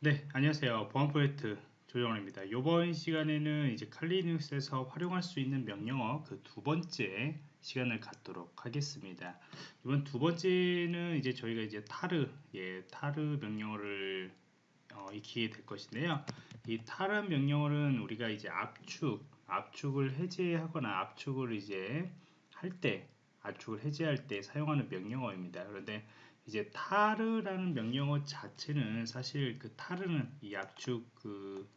네, 안녕하세요. 보안 프로젝트 조정원입니다. 이번 시간에는 이제 칼리눅스에서 활용할 수 있는 명령어 그 두 번째 시간을 갖도록 하겠습니다. 이번 두 번째는 이제 저희가 이제 타르, 예, 타르 명령어를 어, 익히게 될 것인데요. 이 타르 명령어는 우리가 이제 압축, 압축을 해제하거나 압축을 이제 할 때, 압축을 해제할 때 사용하는 명령어입니다. 그런데 이제 타르라는 명령어 자체는 사실 그 타르는 이 압축 그,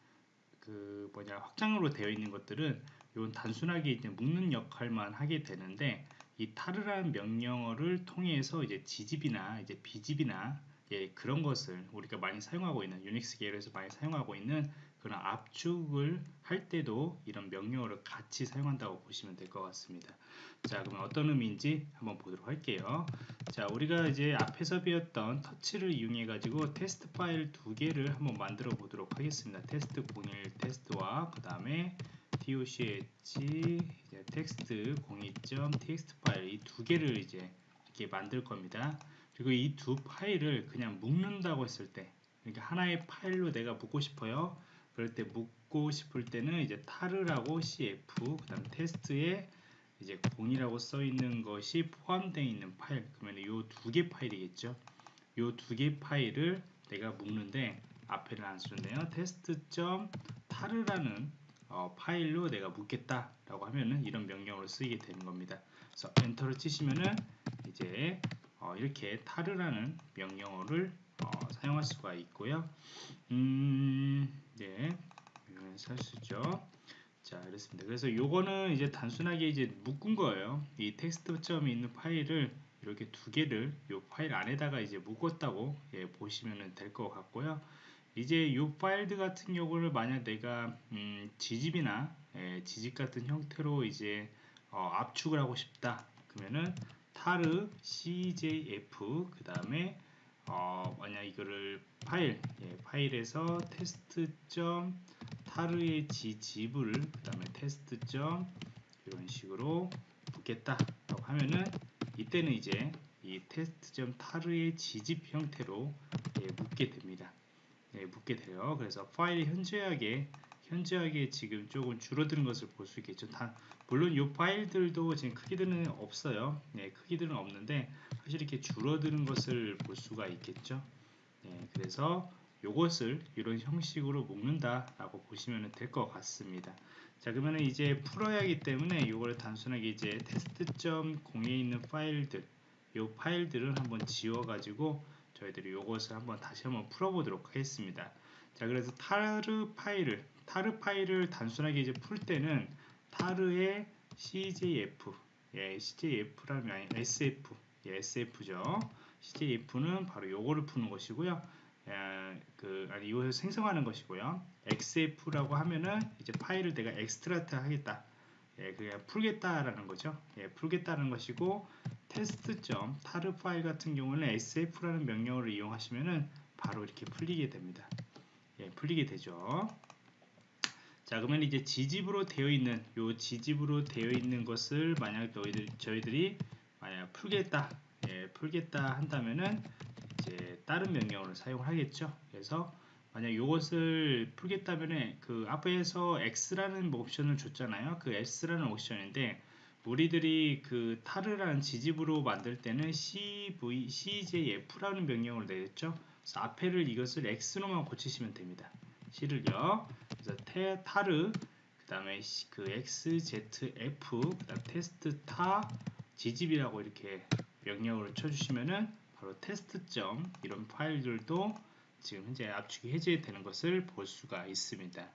그 뭐냐 확장으로 되어 있는 것들은 이건 단순하게 이제 묶는 역할만 하게 되는데 이 타르라는 명령어를 통해서 이제 지집이나 이제 비집이나 예, 그런 것을 우리가 많이 사용하고 있는 유닉스 계열에서 많이 사용하고 있는 그런 압축을 할 때도 이런 명령어를 같이 사용한다고 보시면 될 것 같습니다. 자, 그러면 어떤 의미인지 한번 보도록 할게요. 자, 우리가 이제 앞에서 배웠던 touch를 이용해 가지고 테스트 파일 두 개를 한번 만들어 보도록 하겠습니다. 테스트 01 테스트와 그 다음에 touch 테스트 02.txt 파일 이 두 개를 이제 이렇게 만들 겁니다. 그리고 이 두 파일을 그냥 묶는다고 했을 때 그러니까 하나의 파일로 내가 묶고 싶어요. 그럴 때 묶고 싶을 때는 이제 tar라고 cf 그 다음 테스트에 이제 공이라고 써 있는 것이 포함되어 있는 파일 그러면 이두개 파일이겠죠. 이두개 파일을 내가 묶는데 앞에는 안 쓰는데요. 테스트.tar라는 어, 파일로 내가 묶겠다 라고 하면은 이런 명령으로 쓰이게 되는 겁니다. 그래서 엔터를 치시면은 이제 어, 이렇게 tar라는 명령어를 어, 사용할 수가 있고요. 음, 네, 살수죠. 자, 이렇습니다. 그래서 요거는 이제 단순하게 이제 묶은 거예요. 이 텍스트 점이 있는 파일을 이렇게 두 개를 이 파일 안에다가 이제 묶었다고 예, 보시면 될 것 같고요. 이제 이 파일들 같은 경우를 만약 내가 음, gzip이나 예, gzip 같은 형태로 이제 어, 압축을 하고 싶다 그러면은 tar cjf 그 다음에 어, 만약 이거를 파일 예, 파일에서 테스트 점 타르의 지집을 그 다음에 테스트 점 이런 식으로 붙겠다 라고 하면은 이때는 이제 이 테스트 점 타르의 지집 형태로 예, 묶게 됩니다. 예, 묶게 돼요. 그래서 파일이 현저하게 현저하게 지금 조금 줄어드는 것을 볼 수 있겠죠. 다, 물론 이 파일들도 지금 크기들은 없어요. 네, 크기들은 없는데 사실 이렇게 줄어드는 것을 볼 수가 있겠죠. 네, 그래서 이것을 이런 형식으로 묶는다라고 보시면 될 것 같습니다. 자, 그러면 이제 풀어야 하기 때문에 이걸 단순하게 이제 테스트.0에 있는 파일들, 이 파일들을 한번 지워 가지고 저희들이 이것을 한번 다시 한번 풀어보도록 하겠습니다. 자, 그래서 tar 파일을 tar 파일을 단순하게 이제 풀 때는 tar의 CJF, 예, CJF라면 아니 XF, 예, XF죠. CJF는 바로 요거를 푸는 것이고요. 예, 그 아니 이것을 생성하는 것이고요. XF라고 하면은 이제 파일을 내가 extract 하겠다. 예, 그냥 풀겠다라는 거죠. 예, 풀겠다는 것이고 테스트.점 tar 파일 같은 경우는 XF라는 명령어를 이용하시면은 바로 이렇게 풀리게 됩니다. 예, 풀리게 되죠. 자 그러면 이제 gzip으로 되어 있는 요 gzip으로 되어 있는 것을 만약 저희들, 저희들이 만약 풀겠다 예, 풀겠다 한다면은 이제 다른 명령어를 사용하겠죠 그래서 만약 이것을 풀겠다면은 그 앞에서 x라는 옵션을 줬잖아요 그 s라는 옵션인데 우리들이 그 타르라는 지집으로 만들 때는 cv cjf라는 명령을 내렸죠. 그래서 앞에를 이것을 x로만 고치시면 됩니다. C를요. 그래서 테, 타르 그 다음에 그 xzf 그 다음 테스트 tar gzip이라고 이렇게 명령어를 쳐주시면은 바로 테스트점 이런 파일들도 지금 현재 압축이 해제되는 것을 볼 수가 있습니다.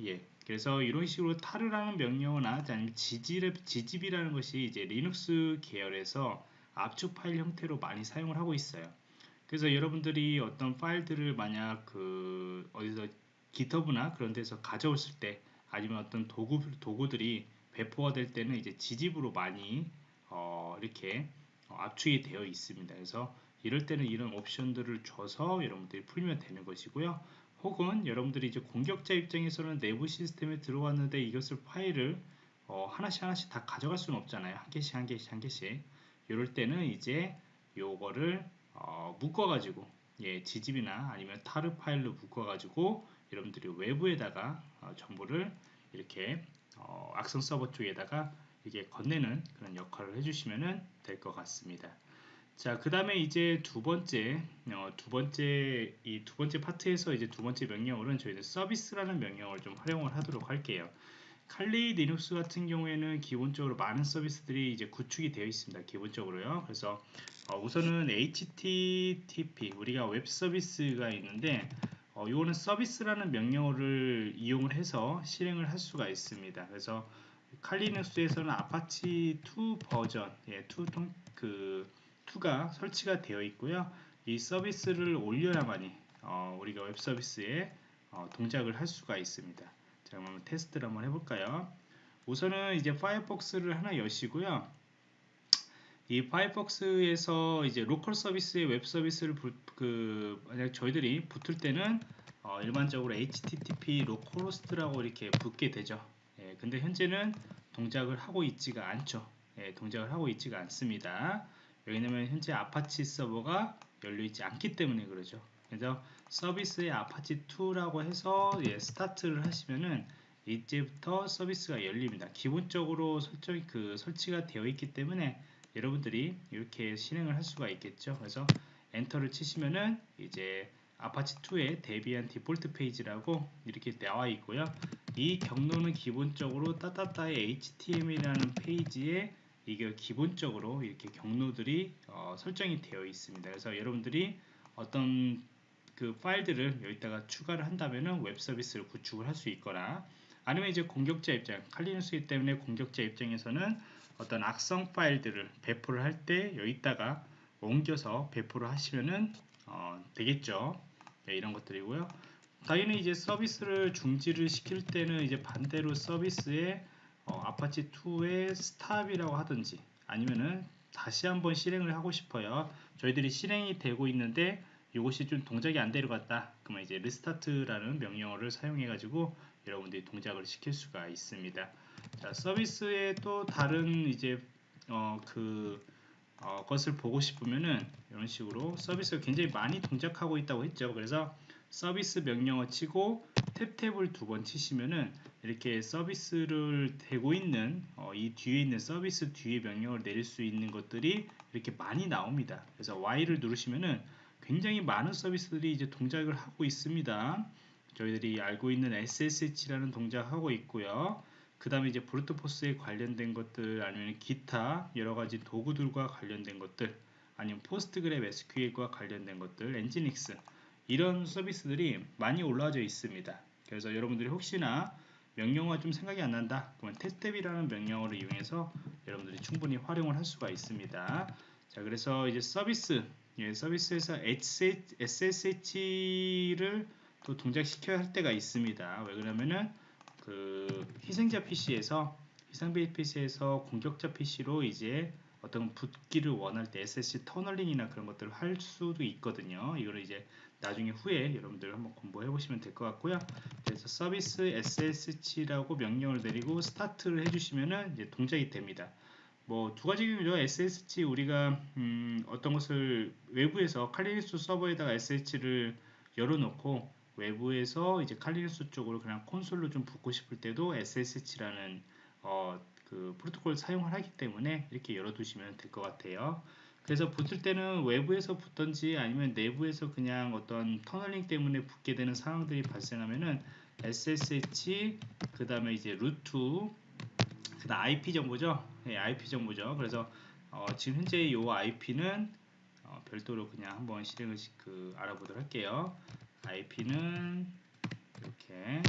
예, 그래서 이런 식으로 tar라는 명령어나 gzip, gzip이라는 것이 이제 리눅스 계열에서 압축 파일 형태로 많이 사용을 하고 있어요. 그래서 여러분들이 어떤 파일들을 만약 그 어디서 기터브나 그런 데서 가져왔을 때 아니면 어떤 도구, 도구들이 배포가 될 때는 이제 지집으로 많이 어, 이렇게 어, 압축이 되어 있습니다. 그래서 이럴 때는 이런 옵션들을 줘서 여러분들이 풀면 되는 것이고요. 혹은 여러분들이 이제 공격자 입장에서는 내부 시스템에 들어왔는데 이것을 파일을 어, 하나씩 하나씩 다 가져갈 수는 없잖아요. 한 개씩 한 개씩 한 개씩. 이럴 때는 이제 요거를 어, 묶어 가지고 예, gzip이나 아니면 tar 파일로 묶어가지고 여러분들이 외부에다가 어, 정보를 이렇게 어, 악성 서버 쪽에다가 이게 건네는 그런 역할을 해주시면 될 것 같습니다. 자, 그 다음에 이제 두 번째, 어, 두 번째, 이 두 번째 파트에서 이제 두 번째 명령어는 저희는 서비스라는 명령어를 좀 활용을 하도록 할게요. Kali Linux 같은 경우에는 기본적으로 많은 서비스들이 이제 구축이 되어 있습니다. 기본적으로요. 그래서 어, 우선은 HTTP 우리가 웹 서비스가 있는데 어, 이거는 서비스라는 명령어를 이용을 해서 실행을 할 수가 있습니다. 그래서 칼리눅스에서는 아파치 2 버전, 예, 2 통, 그 2가 설치가 되어 있고요. 이 서비스를 올려야만이 어, 우리가 웹 서비스에 어, 동작을 할 수가 있습니다. 자, 그럼 테스트를 한번 해볼까요? 우선은 이제 Firefox를 하나 여시고요. 이 파이어폭스에서 이제 local 서비스의 웹 서비스를 부, 그 만약 저희들이 붙을 때는 어, 일반적으로 HTTP localhost라고 이렇게 붙게 되죠. 예, 근데 현재는 동작을 하고 있지가 않죠. 예, 동작을 하고 있지가 않습니다. 왜냐면 현재 아파치 서버가 열려 있지 않기 때문에 그러죠. 그래서 서비스의 아파치 2라고 해서 예, 스타트를 하시면은 이제부터 서비스가 열립니다. 기본적으로 설정 그 설치가 되어 있기 때문에 여러분들이 이렇게 실행을 할 수가 있겠죠. 그래서 엔터를 치시면은 이제 아파치 2에 Debian 디폴트 페이지라고 이렇게 나와 있고요. 이 경로는 기본적으로 따따따의 HTML이라는 페이지에 이게 기본적으로 이렇게 경로들이 어, 설정이 되어 있습니다. 그래서 여러분들이 어떤 그 파일들을 여기다가 추가를 한다면은 웹 서비스를 구축을 할 수 있거나 아니면 이제 공격자 입장, 칼리누스이기 때문에 공격자 입장에서는 어떤 악성 파일들을 배포를 할 때 여기다가 옮겨서 배포를 하시면은 어, 되겠죠. 네, 이런 것들이고요. 당연히 이제 서비스를 중지를 시킬 때는 이제 반대로 서비스에 어, 아파치 2의 stop이라고 하든지 아니면은 다시 한번 실행을 하고 싶어요. 저희들이 실행이 되고 있는데 이것이 좀 동작이 안 되려갔다. 그러면 이제 restart라는 명령어를 사용해 가지고 여러분들이 동작을 시킬 수가 있습니다. 자, 서비스의 또 다른 이제 어, 그 어, 것을 보고 싶으면은 이런 식으로 서비스가 굉장히 많이 동작하고 있다고 했죠. 그래서 서비스 명령어 치고 탭탭을 두 번 치시면은 이렇게 서비스를 대고 있는 어, 이 뒤에 있는 서비스 뒤에 명령을 내릴 수 있는 것들이 이렇게 많이 나옵니다. 그래서 Y를 누르시면은 굉장히 많은 서비스들이 이제 동작을 하고 있습니다. 저희들이 알고 있는 SSH라는 동작을 하고 있고요. 그 다음에 이제 brute force에 관련된 것들 아니면 기타 여러 가지 도구들과 관련된 것들 아니면 PostgreSQL과 관련된 것들 Nginx 이런 서비스들이 많이 올라와져 있습니다. 그래서 여러분들이 혹시나 명령어가 좀 생각이 안 난다 그러면 테스텝이라는 명령어를 이용해서 여러분들이 충분히 활용을 할 수가 있습니다. 자 그래서 이제 서비스 예, 서비스에서 SSH를 또 동작시켜야 할 때가 있습니다. 왜 그러냐면은 그 희생자 PC에서 희생자 PC에서 공격자 PC로 이제 어떤 붙기를 원할 때 SSH 터널링이나 그런 것들을 할 수도 있거든요. 이거를 이제 나중에 후에 여러분들 한번 공부해 보시면 될 것 같고요. 그래서 서비스 SSH라고 명령을 내리고 스타트를 해주시면은 이제 동작이 됩니다. 뭐 두 가지 경우죠. SSH 우리가 음 어떤 것을 외부에서 칼리니스 서버에다가 SSH를 열어놓고 외부에서 이제 칼리니스 쪽으로 그냥 콘솔로 좀 붙고 싶을 때도 SSH라는 어, 그 프로토콜을 사용을 하기 때문에 이렇게 열어두시면 될 것 같아요. 그래서 붙을 때는 외부에서 붙던지 아니면 내부에서 그냥 어떤 터널링 때문에 붙게 되는 상황들이 발생하면은 SSH 그 다음에 이제 루트 그 다음 IP 정보죠. 네, IP 정보죠. 그래서 어, 지금 현재 이 IP는 어, 별도로 그냥 한번 실행을 그 알아보도록 할게요. IP는 이렇게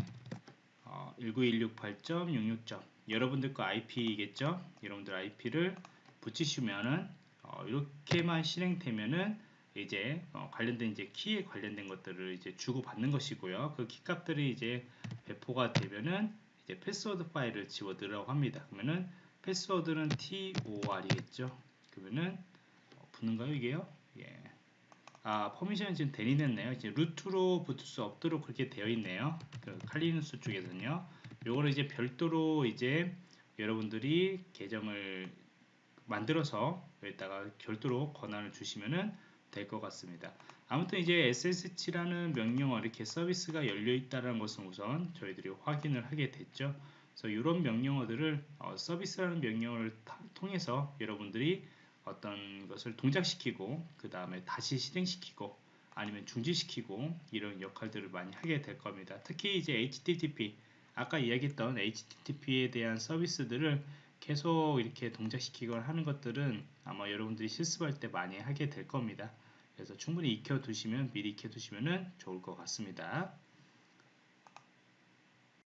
어, 19168.66. 여러분들 거 IP겠죠? 여러분들 IP를 붙이시면은 어, 이렇게만 실행되면은 이제 어, 관련된 이제 키에 관련된 것들을 이제 주고 받는 것이고요. 그 키 값들이 이제 배포가 되면은 이제 패스워드 파일을 집어 넣으라고 합니다. 그러면은 패스워드는 TOOR이겠죠. 그러면은 어, 붙는가요 이게요? 예. 아 permission은 지금 denied됐네요. 이제 루트로 붙을 수 없도록 그렇게 되어 있네요. 그 Kali Linux 쪽에서는요. 요거를 이제 별도로 이제 여러분들이 계정을 만들어서 여기다가 별도로 권한을 주시면은 될 것 같습니다. 아무튼 이제 SSH라는 명령어 이렇게 서비스가 열려 있다는 것은 우선 저희들이 확인을 하게 됐죠. 그래서 이런 명령어들을 어, 서비스라는 명령어를 타, 통해서 여러분들이 어떤 것을 동작시키고 그 다음에 다시 실행시키고 아니면 중지시키고 이런 역할들을 많이 하게 될 겁니다. 특히 이제 HTTP 아까 이야기했던 HTTP에 대한 서비스들을 계속 이렇게 동작시키거나 하는 것들은 아마 여러분들이 실습할 때 많이 하게 될 겁니다. 그래서 충분히 익혀 두시면 미리 익혀 두시면 좋을 것 같습니다.